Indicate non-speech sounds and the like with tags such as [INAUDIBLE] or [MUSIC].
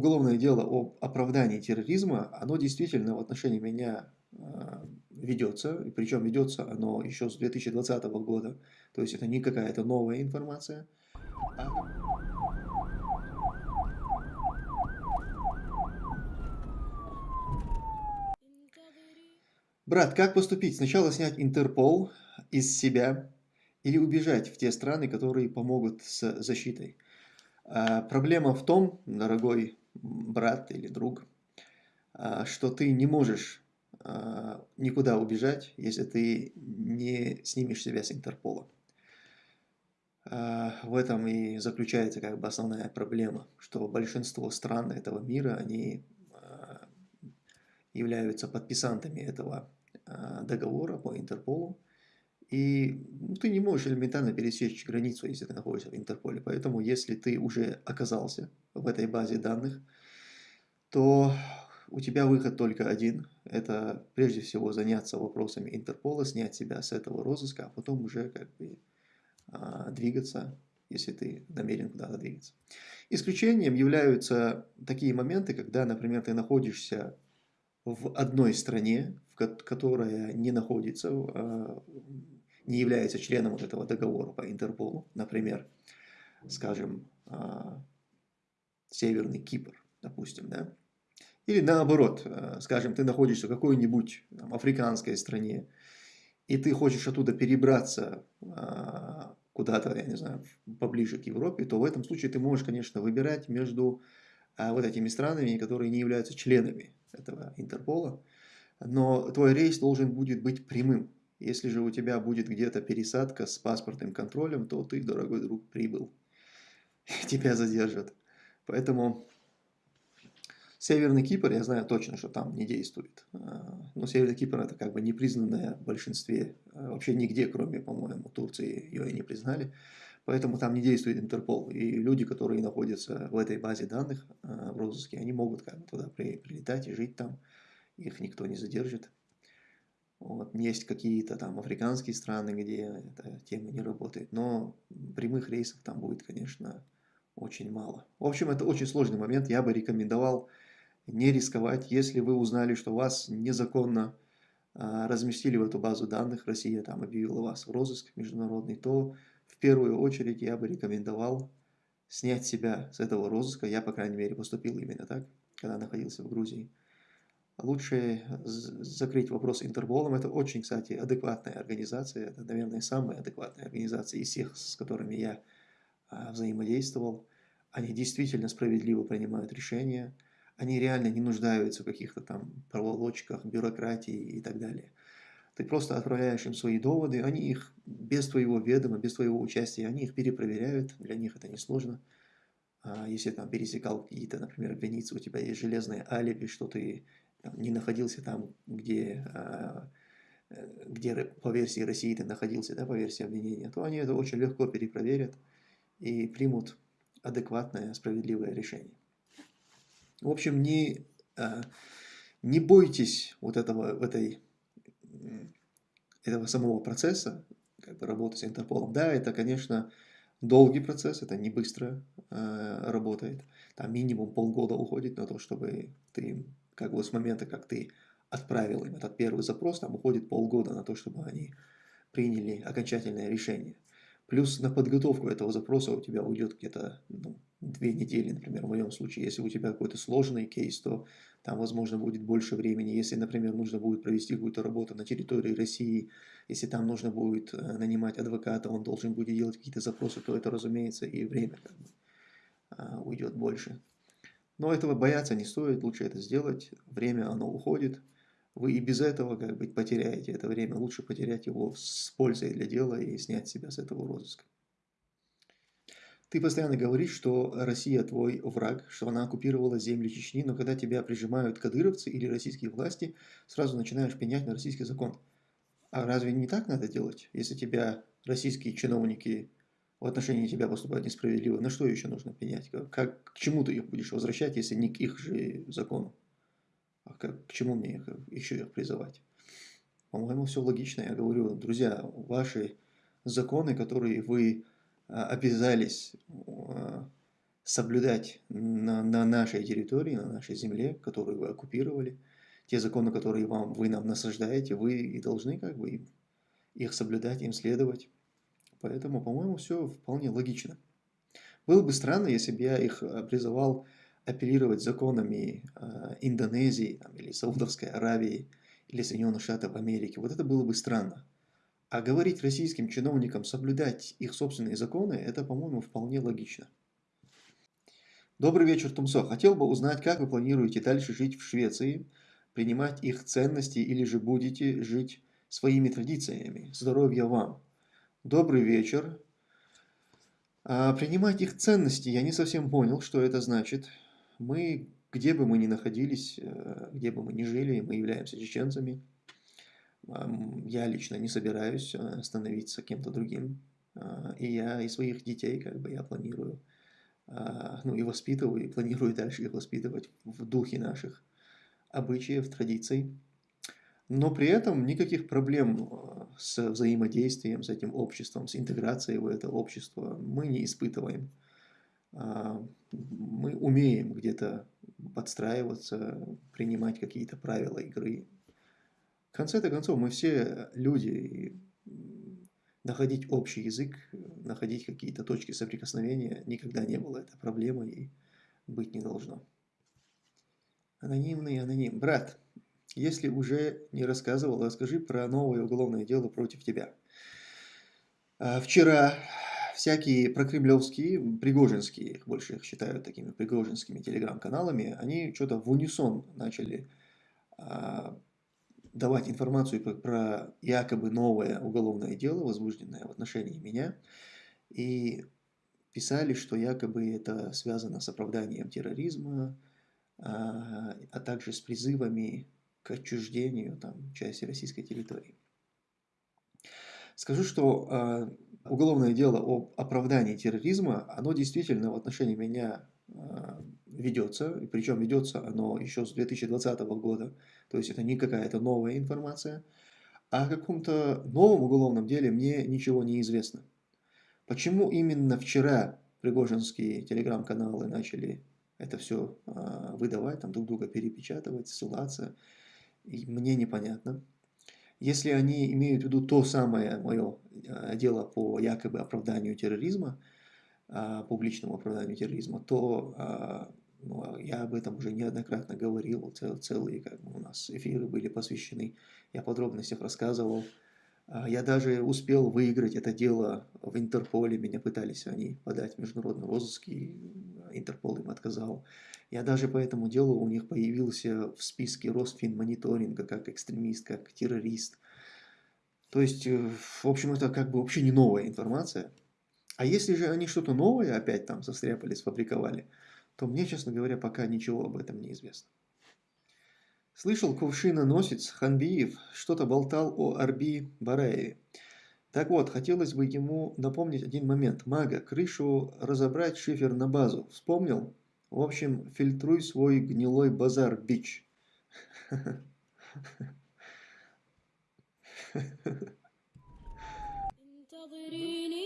уголовное дело об оправдании терроризма, оно действительно в отношении меня э, ведется, и причем ведется оно еще с 2020 года, то есть это не какая-то новая информация. А... Брат, как поступить? Сначала снять Интерпол из себя или убежать в те страны, которые помогут с защитой. А, проблема в том, дорогой брат или друг, а, что ты не можешь а, никуда убежать, если ты не снимешь себя с Интерпола. В этом и заключается как бы основная проблема, что большинство стран этого мира, они являются подписантами этого договора по Интерполу, и ну, ты не можешь элементарно пересечь границу, если ты находишься в Интерполе. Поэтому, если ты уже оказался в этой базе данных, то у тебя выход только один. Это прежде всего заняться вопросами Интерпола, снять себя с этого розыска, а потом уже как бы а, двигаться, если ты намерен куда-то двигаться. Исключением являются такие моменты, когда, например, ты находишься в одной стране, которая не находится а, не является членом вот этого договора по Интерполу, например, скажем, а, Северный Кипр, допустим, да, или наоборот, а, скажем, ты находишься в какой-нибудь африканской стране, и ты хочешь оттуда перебраться а, куда-то, я не знаю, поближе к Европе, то в этом случае ты можешь, конечно, выбирать между вот этими странами, которые не являются членами этого Интерпола, но твой рейс должен будет быть прямым. Если же у тебя будет где-то пересадка с паспортным контролем, то ты, дорогой друг, прибыл. [LAUGHS] Тебя задержат. Поэтому Северный Кипр, я знаю точно, что там не действует. А, но Северный Кипр это как бы не признанное в большинстве, а, вообще нигде, кроме, по-моему, Турции ее и не признали. Поэтому там не действует Интерпол. И люди, которые находятся в этой базе данных а, в розыске, они могут как бы туда прилетать и жить там. Их никто не задержит. Вот, есть какие-то там африканские страны, где эта тема не работает, но прямых рейсов там будет, конечно, очень мало. В общем, это очень сложный момент, я бы рекомендовал не рисковать, если вы узнали, что вас незаконно а, разместили в эту базу данных, Россия там объявила вас в розыск международный, то в первую очередь я бы рекомендовал снять себя с этого розыска, я, по крайней мере, поступил именно так, когда находился в Грузии лучше закрыть вопрос Интерполом. Это очень, кстати, адекватная организация. Это, наверное, самая адекватная организация из всех, с которыми я а, взаимодействовал. Они действительно справедливо принимают решения. Они реально не нуждаются в каких-то там проволочках, бюрократии и так далее. Ты просто отправляешь им свои доводы, они их без твоего ведома, без твоего участия, они их перепроверяют, для них это несложно. А если там пересекал какие-то, например, границы, у тебя есть железное алиби, что ты не находился там, где, а, э, где по версии России ты находился, да, по версии обвинения, то они это очень легко перепроверят и примут адекватное, справедливое решение. В общем, не, а, не бойтесь вот этого, этой, этого самого процесса, как бы работы с Интерполом. Да, это, конечно, долгий процесс, это не быстро э, работает. Там минимум полгода уходит на то, чтобы ты как бы с момента, как ты отправил им этот первый запрос, там уходит полгода на то, чтобы они приняли окончательное решение. Плюс на подготовку этого запроса у тебя уйдет где-то ну, две недели, например, в моем случае. Если у тебя какой-то сложный кейс, то там, возможно, будет больше времени. Если, например, нужно будет провести какую-то работу на территории России, если там нужно будет э, нанимать адвоката, он должен будет делать какие-то запросы, то это, разумеется, и время как бы, а, уйдет больше. Но этого бояться не стоит, лучше это сделать, время оно уходит. Вы и без этого как бы потеряете это время, лучше потерять его с пользой для дела и снять себя с этого розыска. Ты постоянно говоришь, что Россия твой враг, что она оккупировала земли Чечни, но когда тебя прижимают кадыровцы или российские власти, сразу начинаешь пенять на российский закон. А разве не так надо делать, если тебя российские чиновники в отношении тебя поступают несправедливо, на что еще нужно пенять? Как, к чему ты их будешь возвращать, если не к их же закону? А как, к чему мне их, еще их призывать? По-моему, все логично. Я говорю, друзья, ваши законы, которые вы а, обязались а, соблюдать на, на нашей территории, на нашей земле, которую вы оккупировали. Те законы, которые вам, вы нам насаждаете, вы и должны как бы их соблюдать, им следовать. Поэтому, по-моему, все вполне логично. Было бы странно, если бы я их э, призывал апеллировать законами э, Индонезии там, или Саудовской Аравии или Соединенных Штатов Америки. Вот это было бы странно. А говорить российским чиновникам соблюдать их собственные законы, это, по-моему, вполне логично. Добрый вечер, Тумсо. Хотел бы узнать, как вы планируете дальше жить в Швеции, принимать их ценности или же будете жить своими традициями. Здоровья вам. Добрый вечер. А принимать их ценности, я не совсем понял, что это значит. Мы, где бы мы ни находились, э, где бы мы ни жили, мы являемся чеченцами. Я лично не собираюсь э, становиться кем-то другим. А, и я, и своих детей, как бы, я планирую, а, ну, и воспитываю, и планирую дальше их воспитывать в духе наших обычаев, традиций. Но при этом никаких проблем э, с взаимодействием с этим обществом, с интеграцией в это общество мы не испытываем. А, мы умеем где-то подстраиваться, принимать какие-то правила игры. В конце-то концов, мы все люди, и находить общий язык, находить какие-то точки соприкосновения никогда не было это проблемой и быть не должно. Анонимный аноним. Брат, если уже не рассказывал, расскажи про новое уголовное дело против тебя. А, вчера всякие прокремлевские, пригожинские, их больше их считают такими пригожинскими телеграм-каналами, они что-то в унисон начали а, давать информацию про, якобы новое уголовное дело, возбужденное в отношении меня, и писали, что якобы это связано с оправданием терроризма, а, а также с призывами к отчуждению там, части российской территории. Скажу, что э, уголовное дело об оправдании терроризма, оно действительно в отношении меня э, ведется, причем ведется оно еще с 2020 года, то есть это не какая-то новая информация. А о каком-то новом уголовном деле мне ничего не известно. Почему именно вчера пригожинские телеграм-каналы начали это все э, выдавать, там друг друга перепечатывать, ссылаться, мне непонятно. Если они имеют в виду то самое мое э, дело по якобы оправданию терроризма, а, публичному оправданию терроризма, то а, ну, я об этом уже неоднократно говорил, цел, целые как бы, у нас эфиры были посвящены, я в подробностях рассказывал. А, я даже успел выиграть это дело в Интерполе, меня пытались они подать в международный розыск, и Интерпол им отказал. Я даже по этому делу у них появился в списке Росфинмониторинга как экстремист, как террорист. То есть, э, в общем, это как бы вообще не новая информация. А если же они что-то новое опять там состряпали, сфабриковали, то мне, честно говоря, пока ничего об этом не известно. Слышал кувшиноносец Ханбиев что-то болтал о Арби Бараеве. Так вот, хотелось бы ему напомнить один момент. Мага, крышу разобрать, шифер на базу. Вспомнил? В общем, фильтруй свой гнилой базар, бич. [LAUGHS] [LAUGHS] انتظريني